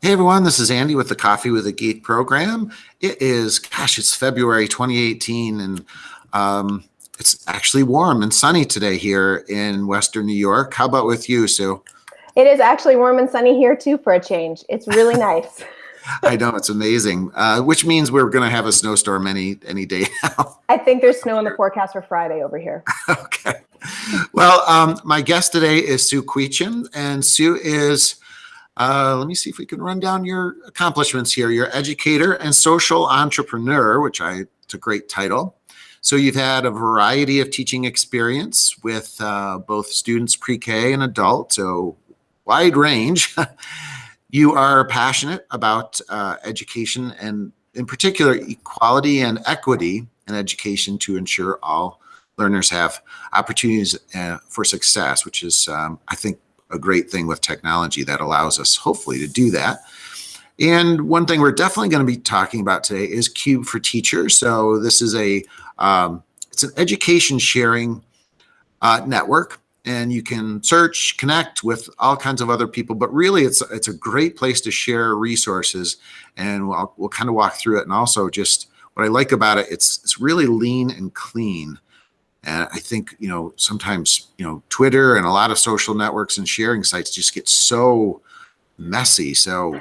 Hey everyone, this is Andy with the Coffee with a Geek program. It is, gosh, it's February 2018 and um, it's actually warm and sunny today here in Western New York. How about with you, Sue? It is actually warm and sunny here too for a change. It's really nice. I know, it's amazing, uh, which means we're going to have a snowstorm any any day now. I think there's snow in the forecast for Friday over here. okay. Well, um, my guest today is Sue Queechin, and Sue is uh, let me see if we can run down your accomplishments here. You're educator and social entrepreneur, which I, it's a great title. So you've had a variety of teaching experience with uh, both students pre-K and adult, so wide range. you are passionate about uh, education and in particular equality and equity in education to ensure all learners have opportunities uh, for success, which is, um, I think, a great thing with technology that allows us hopefully to do that. And one thing we're definitely going to be talking about today is Cube for Teachers. So this is a um, it's an education sharing uh, network, and you can search, connect with all kinds of other people. But really, it's it's a great place to share resources, and we'll we'll kind of walk through it. And also, just what I like about it, it's it's really lean and clean. And I think, you know, sometimes, you know, Twitter and a lot of social networks and sharing sites just get so messy. So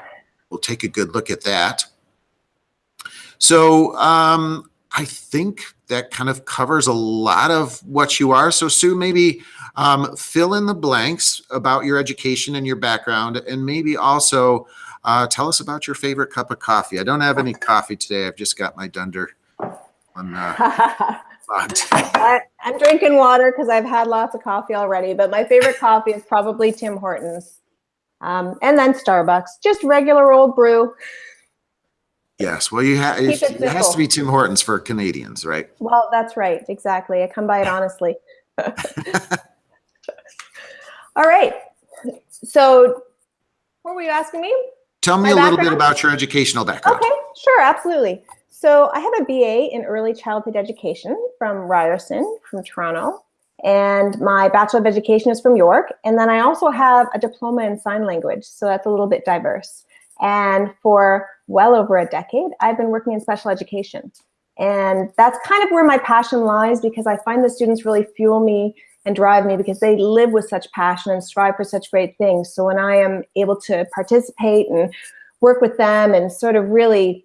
we'll take a good look at that. So um, I think that kind of covers a lot of what you are. So Sue, maybe um, fill in the blanks about your education and your background, and maybe also uh, tell us about your favorite cup of coffee. I don't have any coffee today. I've just got my Dunder on uh, I, am drinking water because I've had lots of coffee already, but my favorite coffee is probably Tim Hortons. Um, and then Starbucks, just regular old brew. Yes, well, you have it, it has to be Tim Hortons for Canadians, right? Well, that's right, exactly. I come by it honestly. All right. So, what were you asking me? Tell me My a background? little bit about your educational background. Okay, sure, absolutely. So I have a BA in early childhood education from Ryerson, from Toronto, and my Bachelor of Education is from York. And then I also have a diploma in sign language, so that's a little bit diverse. And for well over a decade, I've been working in special education. And that's kind of where my passion lies because I find the students really fuel me and drive me because they live with such passion and strive for such great things. So when I am able to participate and work with them and sort of really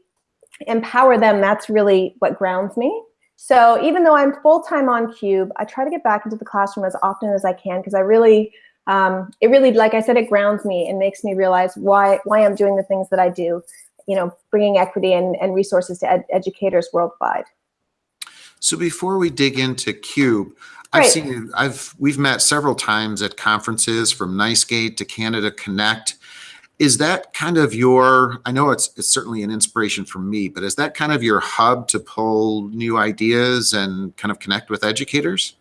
empower them, that's really what grounds me. So even though I'm full-time on Cube, I try to get back into the classroom as often as I can because I really, um, it really, like I said, it grounds me and makes me realize why, why I'm doing the things that I do, you know, bringing equity and, and resources to ed educators worldwide. So before we dig into Cube, I've seen I've, we've met several times at conferences from NYSCATE to Canada Connect is that kind of your i know it's it's certainly an inspiration for me but is that kind of your hub to pull new ideas and kind of connect with educators?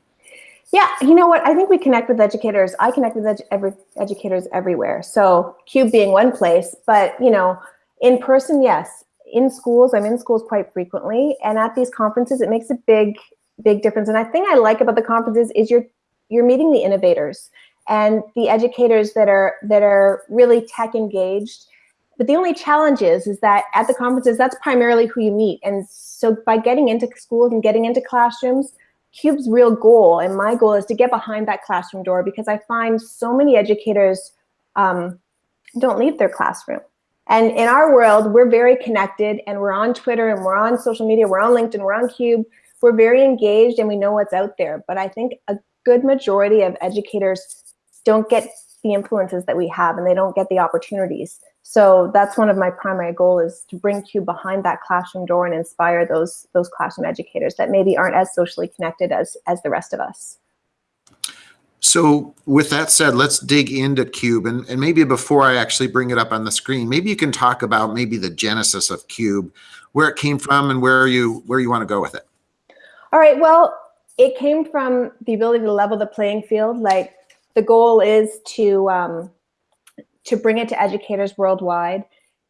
Yeah you know what? I think we connect with educators. I connect with every educators everywhere. So cube being one place but you know in person yes. In schools i'm in schools quite frequently and at these conferences it makes a big big difference. And i think i like about the conferences is you're you're meeting the innovators and the educators that are that are really tech engaged. But the only challenge is, is that at the conferences, that's primarily who you meet. And so by getting into schools and getting into classrooms, CUBE's real goal and my goal is to get behind that classroom door because I find so many educators um, don't leave their classroom. And in our world, we're very connected and we're on Twitter and we're on social media, we're on LinkedIn, we're on Cube. We're very engaged and we know what's out there. But I think a good majority of educators don't get the influences that we have and they don't get the opportunities. So that's one of my primary goal is to bring Cube behind that classroom door and inspire those those classroom educators that maybe aren't as socially connected as as the rest of us. So with that said, let's dig into Cube and, and maybe before I actually bring it up on the screen, maybe you can talk about maybe the genesis of Cube, where it came from and where you where you want to go with it. All right, well, it came from the ability to level the playing field. Like the goal is to um, to bring it to educators worldwide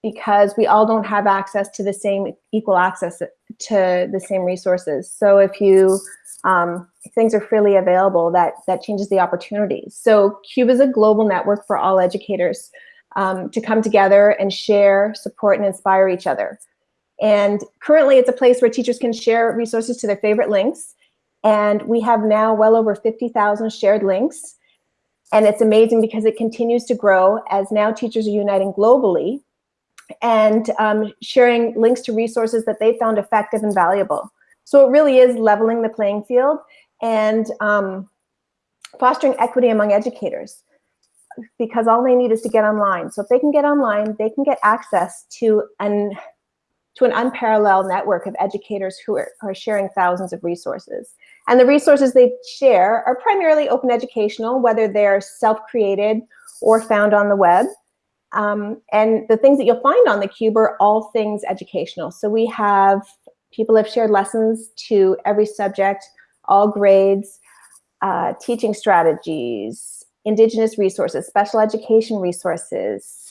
because we all don't have access to the same equal access to the same resources. So if you um, if things are freely available, that that changes the opportunities. So CUBE is a global network for all educators. um, to come together and share, support, and inspire each other. And currently, it's a place where teachers can share resources to their favorite links. And we have now well over 50,000 shared links. And it's amazing because it continues to grow as now teachers are uniting globally and um, sharing links to resources that they found effective and valuable. So it really is leveling the playing field and um, fostering equity among educators because all they need is to get online. So if they can get online, they can get access to an to an unparalleled network of educators who are, are sharing thousands of resources. And the resources they share are primarily open educational, whether they're self-created or found on the web. Um, and the things that you'll find on the Cube are all things educational. So we have people have shared lessons to every subject, all grades, uh, teaching strategies, indigenous resources, special education resources,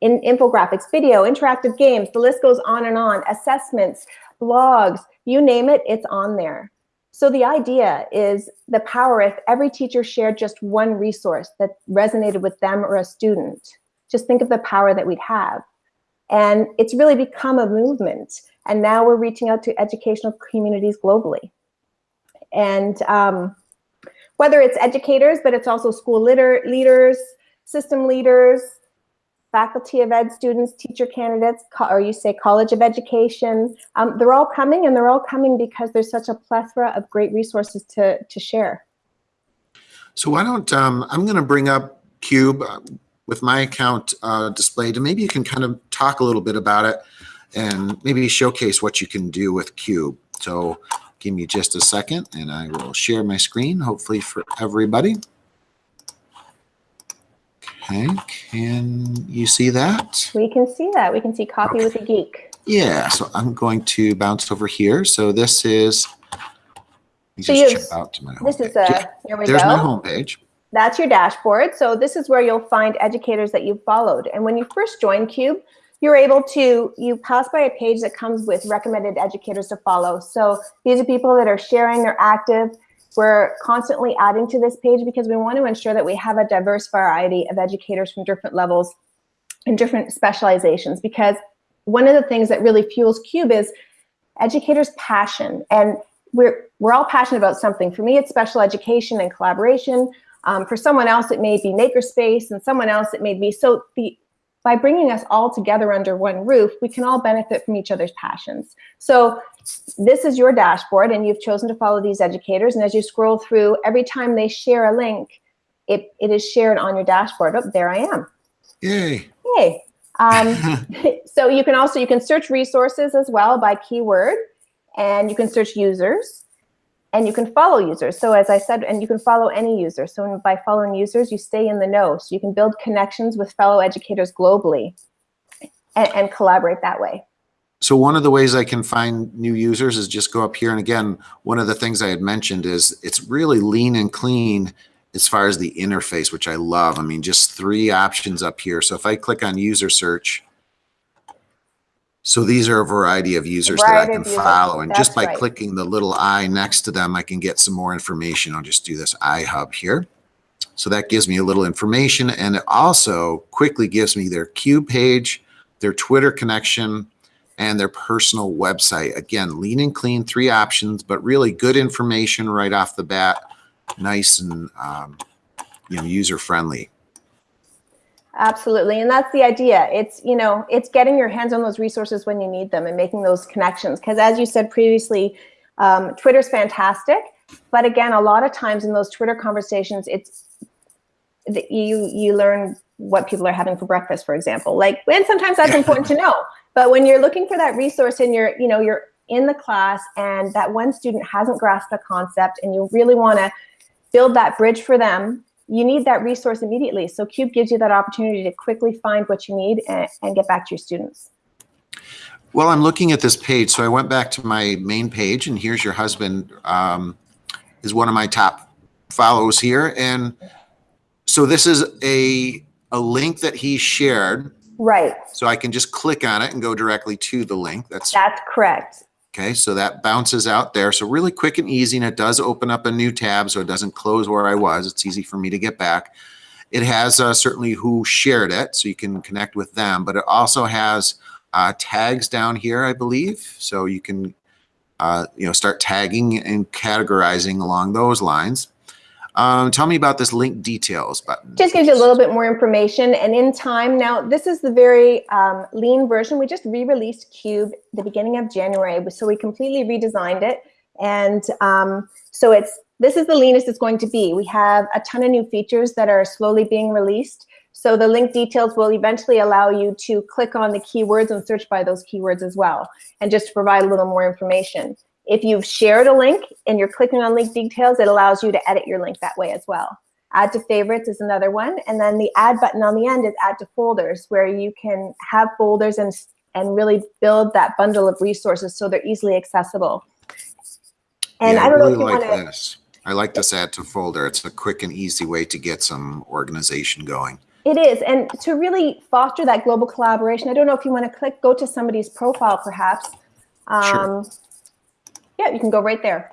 in infographics, video, interactive games, the list goes on and on, assessments, blogs, you name it, it's on there. So the idea is the power if every teacher shared just one resource that resonated with them or a student, just think of the power that we'd have. And it's really become a movement. And now we're reaching out to educational communities globally. And um, whether it's educators, but it's also school leader, leaders, system leaders, faculty of ed students, teacher candidates, or you say College of Education, um, they're all coming and they're all coming because there's such a plethora of great resources to, to share. So why don't, um, I'm going to bring up Cube uh, with my account uh, displayed and maybe you can kind of talk a little bit about it and maybe showcase what you can do with Cube. So give me just a second and I will share my screen, hopefully for everybody. Okay, can you see that? We can see that. We can see Coffee okay. with a Geek. Yeah, so I'm going to bounce over here. So this is, so just out to my home This is a, uh, here we There's go. my home page. That's your dashboard. So this is where you'll find educators that you've followed. And when you first join CUBE, you're able to, you pass by a page that comes with recommended educators to follow. So these are people that are sharing, they're active, we're constantly adding to this page because we want to ensure that we have a diverse variety of educators from different levels and different specializations because one of the things that really fuels CUBE is educators' passion. And we're, we're all passionate about something. For me, it's special education and collaboration. Um, for someone else, it may be makerspace, and someone else, it may be. So the by bringing us all together under one roof, we can all benefit from each other's passions. So this is your dashboard and you've chosen to follow these educators. And as you scroll through, every time they share a link, it, it is shared on your dashboard. Oh, there I am. Yay. Yay. Um, so you can also, you can search resources as well by keyword and you can search users and you can follow users. So as I said, and you can follow any user. So by following users, you stay in the know. So you can build connections with fellow educators globally and, and collaborate that way. So one of the ways I can find new users is just go up here. And again, one of the things I had mentioned is it's really lean and clean as far as the interface, which I love. I mean, just three options up here. So if I click on user search, so these are a variety of users variety that I can follow. And just by right. clicking the little eye next to them, I can get some more information. I'll just do this iHub here. So that gives me a little information. And it also quickly gives me their Cube page, their Twitter connection, and their personal website. Again, lean and clean, three options, but really good information right off the bat. Nice and um, you know user friendly. Absolutely, and that's the idea. It's you know it's getting your hands on those resources when you need them and making those connections. Because as you said previously, um, Twitter's fantastic, but again, a lot of times in those Twitter conversations, it's you you learn what people are having for breakfast, for example. Like, and sometimes that's important to know. But when you're looking for that resource and you're, you know, you're in the class and that one student hasn't grasped a concept and you really want to build that bridge for them, you need that resource immediately. So CUBE gives you that opportunity to quickly find what you need and, and get back to your students. Well, I'm looking at this page. So I went back to my main page and here's your husband um, is one of my top follows here. And so this is a, a link that he shared Right. So I can just click on it and go directly to the link. That's That's correct. okay. So that bounces out there. So really quick and easy. And it does open up a new tab so it doesn't close where I was. It's easy for me to get back. it has uh, certainly who shared it, so you can connect with them, but it also has uh, tags down here, I believe. So you can, uh, you know, start tagging and categorizing along those lines. Um, tell me about this link details button. Just gives you a little bit more information and in time. Now, this is the very um, lean version. We just re-released Cube the beginning of January. So we completely redesigned it. And um, so it's this is the leanest it's going to be. We have a ton of new features that are slowly being released. So the link details will eventually allow you to click on the keywords and search by those keywords as well, and just to provide a little more information. If you've shared a link and you're clicking on link details, it allows you to edit your link that way as well. Add to favorites is another one. And then the add button on the end is add to folders where you can have folders and, and really build that bundle of resources so they're easily accessible. And Yeah, I don't really know if you like want to, this. I like this add to folder. It's a quick and easy way to get some organization going. it is. And to really foster that global collaboration, I don't know if you want to click, go to somebody's profile perhaps. Sure. Um, Yeah, you can go right there.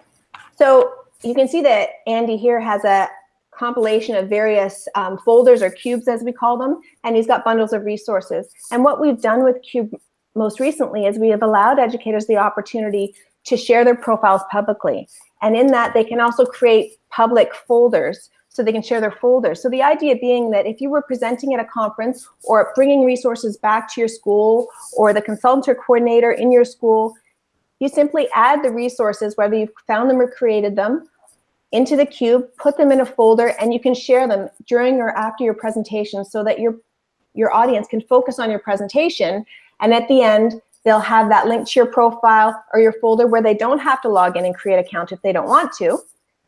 So you can see that Andy here has a compilation of various um, folders or cubes as we call them, and he's got bundles of resources. And what we've done with Cube most recently is we have allowed educators the opportunity to share their profiles publicly. And in that, they can also create public folders so they can share their folders. So the idea being that if you were presenting at a conference or bringing resources back to your school or the consultant or coordinator in your school, you simply add the resources, whether you've found them or created them, into the cube, put them in a folder, and you can share them during or after your presentation so that your, your audience can focus on your presentation. And at the end, they'll have that link to your profile or your folder where they don't have to log in and create an account if they don't want to.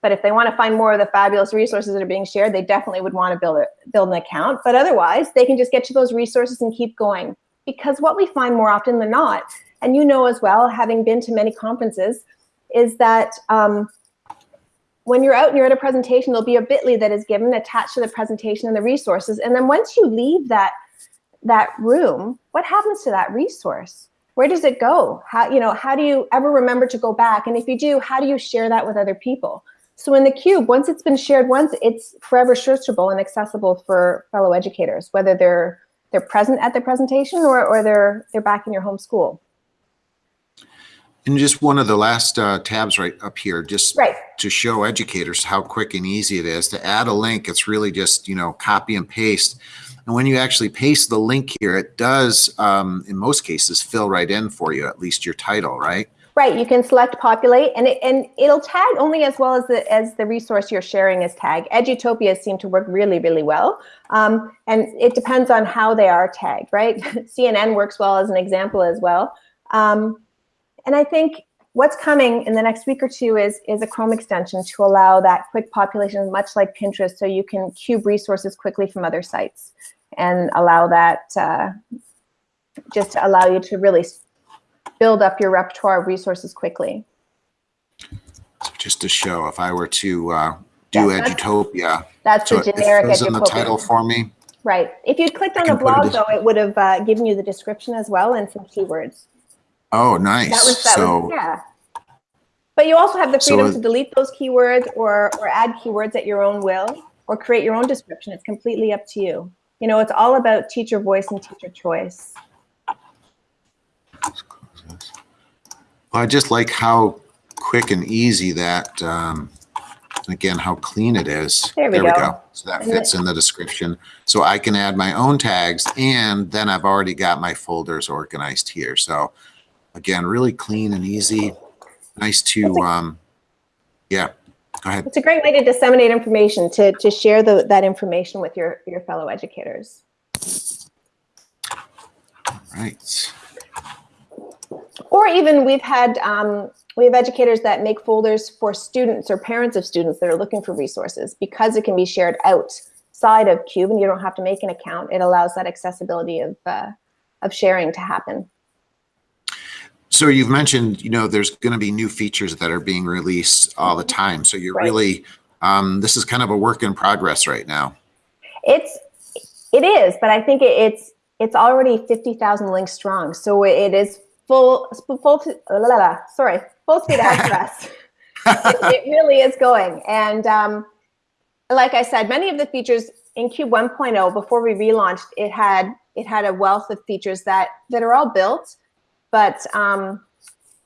But if they want to find more of the fabulous resources that are being shared, they definitely would want to build, a, build an account. But otherwise, they can just get to those resources and keep going. Because what we find more often than not, and you know as well, having been to many conferences, is that um, when you're out and you're at a presentation, there'll be a bit.ly that is given attached to the presentation and the resources. And then once you leave that, that room, what happens to that resource? Where does it go? How, you know, how do you ever remember to go back? And if you do, how do you share that with other people? So in the cube, once it's been shared once, it's forever searchable and accessible for fellow educators, whether they're they're present at the presentation or, or they're they're back in your home school. And just one of the last uh, tabs right up here, just Right. to show educators how quick and easy it is to add a link. It's really just, you know, copy and paste. And when you actually paste the link here, it does, um, in most cases, fill right in for you, at least your title, right? Right, you can select populate and it, and it'll tag only as well as the as the resource you're sharing is tagged. Edutopia seem to work really, really well. Um, and it depends on how they are tagged, right? CNN works well as an example as well. Um, and I think what's coming in the next week or two is, is a Chrome extension to allow that quick population, much like Pinterest, so you can cube resources quickly from other sites and allow that, uh, just to allow you to really build up your repertoire of resources quickly. So just to show, if I were to uh, do that's- Edutopia, That's so the it generic fills in the title for me. Right. If you clicked on the blog, though, it would have uh, given you the description as well and some keywords. Oh, nice. That was that so was yeah. But you also have the So freedom it- to delete those keywords or or add keywords at your own will or create your own description. It's completely up to you. You know, it's all about teacher voice and teacher choice. Well, I just like how quick and easy that, um, again, how clean it is. There we go. So that fits in the description. So I can add my own tags and then I've already got my folders organized here. So again, really clean and easy. Nice to, um, yeah, go ahead. It's a great way to disseminate information to to share the, that information with your your fellow educators. Right. Or even we've had, um, we have educators that make folders for students or parents of students that are looking for resources because it can be shared outside of Cube and you don't have to make an account. It allows that accessibility of, uh, of sharing to happen. So you've mentioned, you know, there's going to be new features that are being released all the time. So you're Right. really, um, this is kind of a work in progress right now. It's, it is, but I think it's, it's already 50,000 links strong. So it is full, full, la, la, la, sorry, full speed ahead for us. it, it really is going. And um, like I said, many of the features in Cube 1.0, before we relaunched, it had it had a wealth of features that that are all built, but um,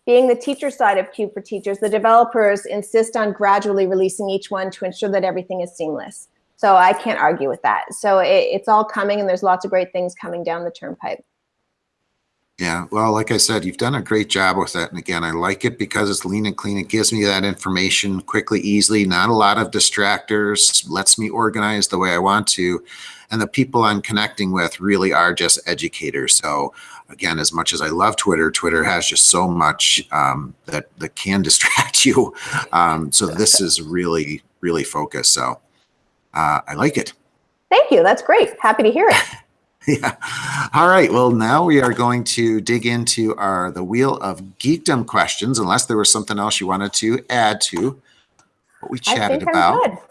being the teacher side of Cube for Teachers, the developers insist on gradually releasing each one to ensure that everything is seamless. So I can't argue with that. So it, it's all coming, and there's lots of great things coming down the turnpike. Yeah, well, like I said, you've done a great job with that. And again, I like it because it's lean and clean. It gives me that information quickly, easily, not a lot of distractors, lets me organize the way I want to. And the people I'm connecting with really are just educators. So again, as much as I love Twitter, Twitter has just so much um, that, that can distract you. Um, so this is really, really focused. So uh, I like it. Thank you. That's great. Happy to hear it. Yeah. All right. Well, now we are going to dig into our the wheel of geekdom questions. Unless there was something else you wanted to add to what we chatted about.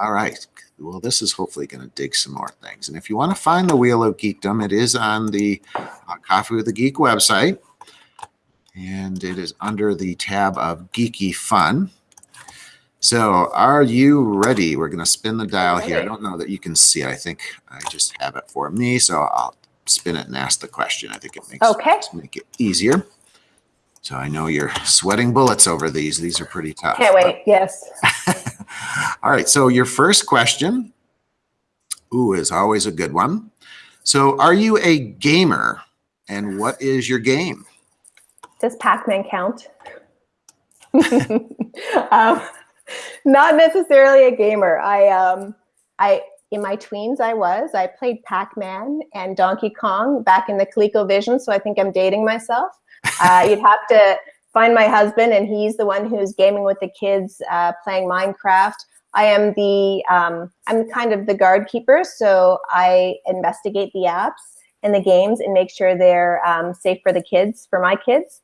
All right. Well, this is hopefully going to dig some more things. And if you want to find the wheel of geekdom, it is on the uh, Coffee with the Geek website, and it is under the tab of Geeky Fun. So are you ready? We're going to spin the dial here. I don't know that you can see it. I think I just have it for me. So I'll spin it and ask the question. I think it makes okay. make it easier. So I know you're sweating bullets over these. These are pretty tough. Can't wait. But... Yes. All right. So your first question, ooh, is always a good one. So are you a gamer and what is your game? Does Pac-Man count? um, not necessarily a gamer. I um I in my tweens I was. I played Pac-Man and Donkey Kong back in the ColecoVision, so I think I'm dating myself. Uh, you'd have to find my husband, and he's the one who's gaming with the kids, uh, playing Minecraft. I am the um, I'm kind of the guard keeper, so I investigate the apps and the games and make sure they're um, safe for the kids, for my kids.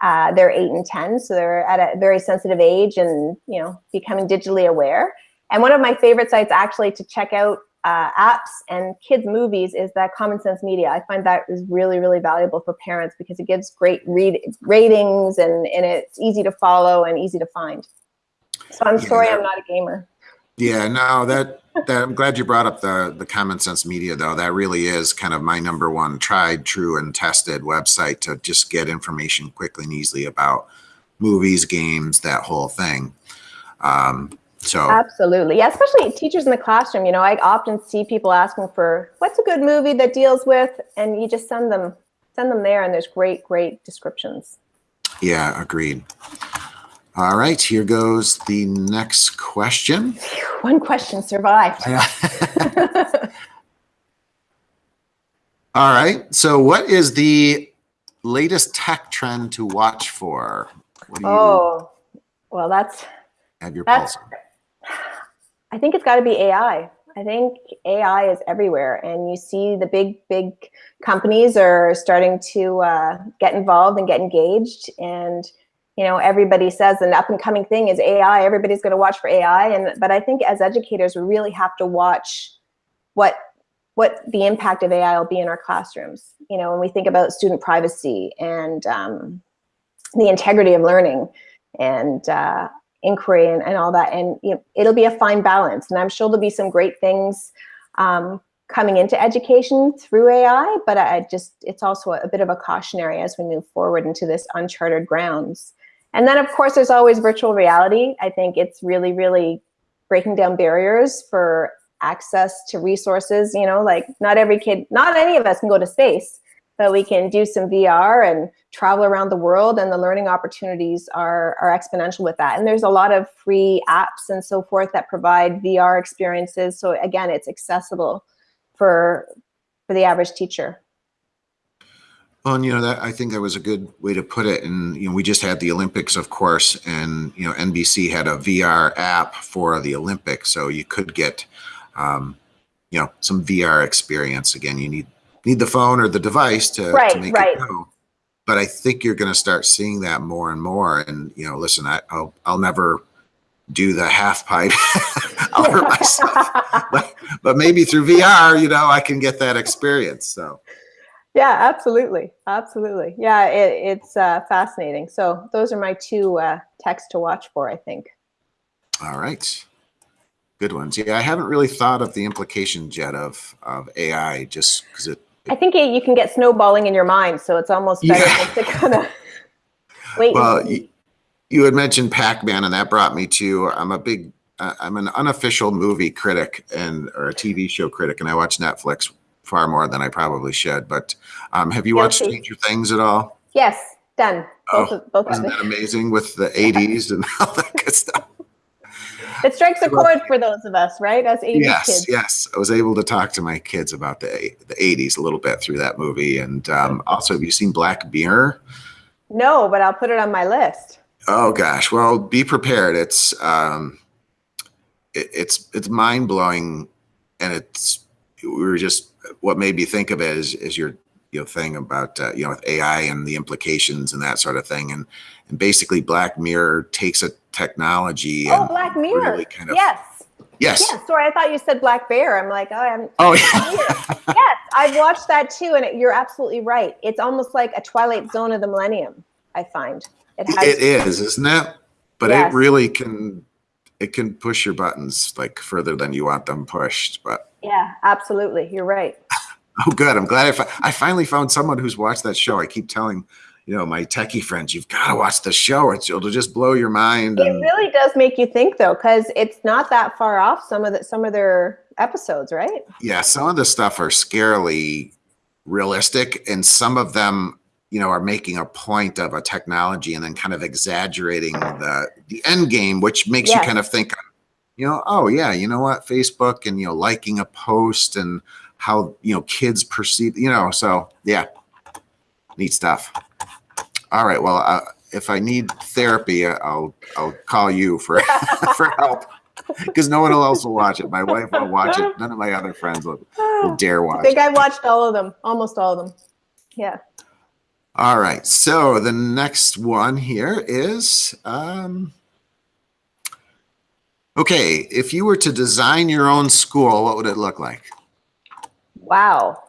Uh, they're eight and 10, so they're at a very sensitive age and, you know, becoming digitally aware. And one of my favorite sites actually to check out uh, apps and kids movies is that Common Sense Media. I find that is really, really valuable for parents because it gives great read ratings and, and it's easy to follow and easy to find. So I'm yeah, sorry I'm not a gamer. Yeah, no, that that I'm glad you brought up the the common sense media though. That really is kind of my number one tried, true, and tested website to just get information quickly and easily about movies, games, that whole thing. Um, so absolutely, yeah, especially teachers in the classroom. You know, I often see people asking for what's a good movie that deals with, and you just send them send them there, and there's great, great descriptions. Yeah, agreed. All right, here goes the next question. One question survived. All right, so what is the latest tech trend to watch for? oh, well, that's have your pulse. I think it's got to be AI. I think AI is everywhere, and you see the big, big companies are starting to uh, get involved and get engaged, and you know, everybody says an up and coming thing is AI. Everybody's going to watch for AI. And, but I think as educators, we really have to watch what, what the impact of AI will be in our classrooms. You know, when we think about student privacy and um, the integrity of learning and uh, inquiry and, and all that. And you know, it'll be a fine balance. And I'm sure there'll be some great things um, coming into education through AI, but I just, it's also a bit of a cautionary as we move forward into this uncharted grounds. And then of course, there's always virtual reality. I think it's really, really breaking down barriers for access to resources. You know, like not every kid, not any of us can go to space, but we can do some VR and travel around the world and the learning opportunities are, are exponential with that. And there's a lot of free apps and so forth that provide VR experiences. So again, it's accessible for, for the average teacher. Well, and you know that I think that was a good way to put it. And you know, we just had the Olympics, of course, and you know, NBC had a VR app for the Olympics, so you could get, um, you know, some VR experience. Again, you need need the phone or the device to, right, to make right. it go. But I think you're going to start seeing that more and more. And you know, listen, I, will I'll never do the half pipe. I'll hurt myself, but, but maybe through VR, you know, I can get that experience. So. Yeah, absolutely. Absolutely. Yeah, it, it's uh, fascinating. So those are my two uh, texts to watch for, I think. All right. Good ones. Yeah, I haven't really thought of the implications yet of of AI, just because it. I think you you can get snowballing in your mind, so it's almost better Yeah. to kind of wait. Well, you, you had mentioned Pac-Man, and that brought me to. I'm a big. Uh, I'm an unofficial movie critic and or a TV show critic, and I watch Netflix far more than I probably should. But um, have you watched Guilty. Stranger Things at all? yes, done. Both, Oh, of, both of Wasn't that amazing with the 80s and all that good stuff? It strikes a chord for those of us, right? As 80s yes, kids. yes. I was able to talk to my kids about the the 80s a little bit through that movie, and um, also, have you seen Black Mirror? No, but I'll put it on my list. Oh gosh, well, be prepared. It's um, it, it's it's mind blowing, and it's we were just what made me think of it is is your you know thing about uh, you know with AI and the implications and that sort of thing, and and basically Black Mirror takes a technology Oh, Black Mirror. really kind of yes. yes Yes. Sorry, I thought you said Black Bear. I'm like, oh, I haven't. oh yeah yes, I've watched that too, and it, you're absolutely right. It's almost like a Twilight Zone of the Millennium. I find it has. it is isn't it but Yes. it really can it can push your buttons like further than you want them pushed but Yeah, absolutely. You're right. oh good i'm glad I, fi- I finally found someone who's watched that show i keep telling you know my techie friends you've got to watch the show it's, it'll just blow your mind It really does make you think, though, because it's not that far off some of the some of their episodes, right? yeah some of the stuff are scarily realistic and some of them you know are making a point of a technology and then kind of exaggerating the the end game which makes you kind of think you know oh yeah you know what facebook and you know liking a post and how you know kids perceive you know so yeah neat stuff all right well uh, if i need therapy uh, i'll i'll call you for for help because no one else will watch it my wife won't watch it none of my other friends will, will dare watch. I think I watched all of them, almost all of them. Yeah. All right. So the next one here is um, okay. If you were to design your own school, what would it look like? Wow.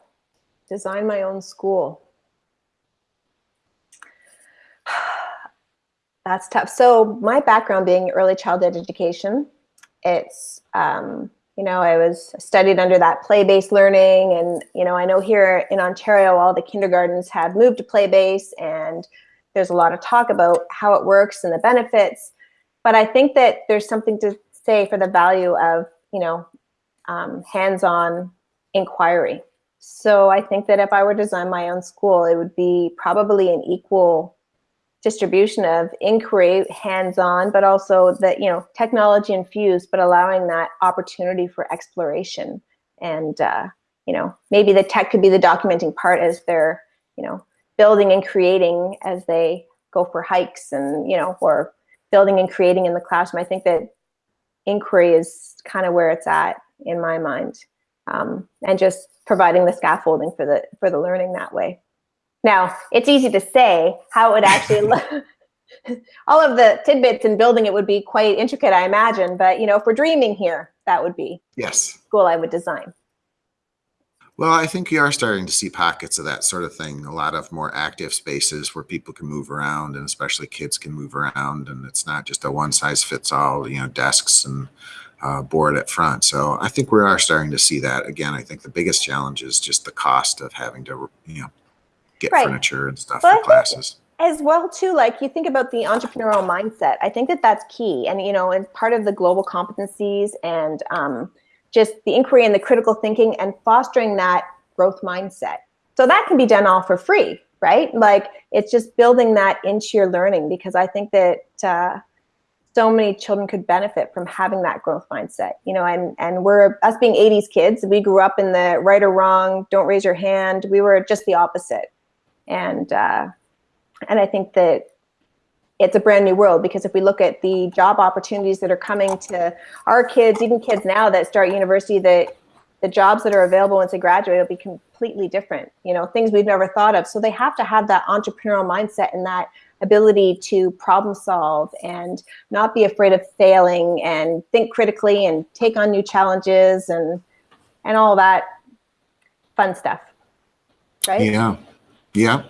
Design my own school. That's tough. So my background being early childhood education, it's um, you know I was studied under that play-based learning, and you know I know here in Ontario all the kindergartens have moved to play-based, and there's a lot of talk about how it works and the benefits. But I think that there's something to say for the value of you know um, hands-on inquiry. So I think that if I were to design my own school, it would be probably an equal distribution of inquiry, hands-on, but also that you know technology infused, but allowing that opportunity for exploration. And uh, you know maybe the tech could be the documenting part as they're you know building and creating as they go for hikes and you know or building and creating in the classroom. I think that inquiry is kind of where it's at in my mind um, and just providing the scaffolding for the for the learning that way. Now, it's easy to say how it would actually look. All of the tidbits in building it would be quite intricate, I imagine. But you know, if we're dreaming here, that would be Yes. school I would design. Well, I think you are starting to see pockets of that sort of thing. A lot of more active spaces where people can move around, and especially kids can move around, and it's not just a one size fits all. You know, desks and uh, board at front. So I think we are starting to see that again. I think the biggest challenge is just the cost of having to, you know, get Right. furniture and stuff I for classes. as well too like you think about the entrepreneurial mindset i think that that's key and you know and part of the global competencies and um, just the inquiry and the critical thinking and fostering that growth mindset. So that can be done all for free right? Like it's just building that into your learning because i think that uh, so many children could benefit from having that growth mindset you know and and we're us being 80s kids we grew up in the right or wrong don't raise your hand we were just the opposite. And uh, and I think that it's a brand new world because if we look at the job opportunities that are coming to our kids, even kids now that start university, that the jobs that are available once they graduate will be completely different. You know, things we've never thought of. So they have to have that entrepreneurial mindset and that ability to problem solve and not be afraid of failing and think critically and take on new challenges and and all that fun stuff. Right? Yeah. Yeah.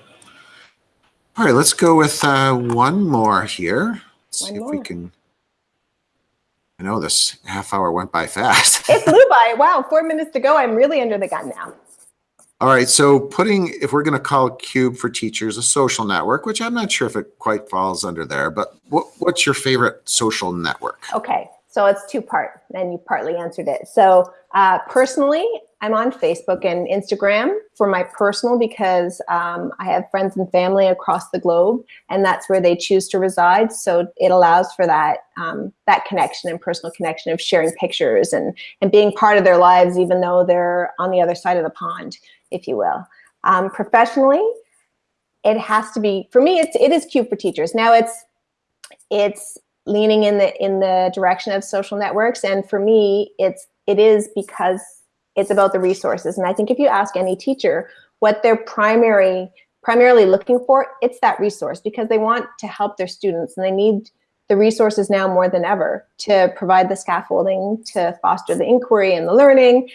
All right, let's go with uh, one more here. Let's One see if we can. I know this half hour went by fast. It flew by. Wow, four minutes to go. I'm really under the gun now. All right, so putting, if we're going to call Cube for Teachers a social network, which I'm not sure if it quite falls under there, but what, what's your favorite social network? Okay, so it's two part, and you partly answered it. So uh, personally, I'm on Facebook and Instagram for my personal because um, I have friends and family across the globe, and that's where they choose to reside. So it allows for that um, that connection and personal connection of sharing pictures and and being part of their lives, even though they're on the other side of the pond, if you will. Um, professionally, it has to be for me. It's it is Cube for Teachers. Now it's it's leaning in the in the direction of social networks, and for me, it's it is because it's about the resources. And I think if you ask any teacher what their primary primarily looking for, it's that resource because they want to help their students and they need the resources now more than ever to provide the scaffolding to foster the inquiry and the learning.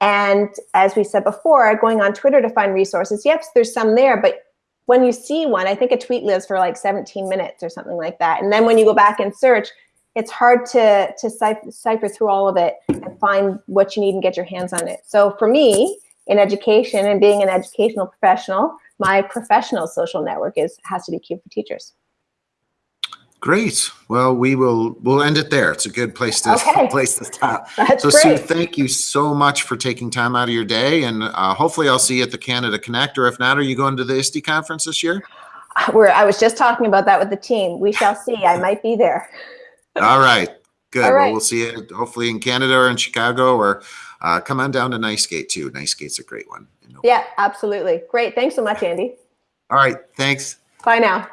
And as we said before, going on Twitter to find resources, yes, there's some there, but when you see one, I think a tweet lives for like 17 minutes or something like that. And then when you go back and search, it's hard to, to cipher, cipher through all of it and find what you need and get your hands on it. So for me, in education and being an educational professional, my professional social network is has to be Cube for Teachers. Great. Well, we will we'll end it there. It's a good place to Okay. place to stop. That's So Sue, thank you so much for taking time out of your day, and uh, hopefully I'll see you at the Canada Connect, or if not, are you going to the ISTE conference this year? We're, I was just talking about that with the team. We shall see. I might be there. All right, good. All Well, we'll see you hopefully in Canada or in Chicago, or uh, come on down to NYSCATE too. NYSCATE's a great one. Yeah, absolutely. Great. Thanks so much, Andy. All right, thanks. Bye now.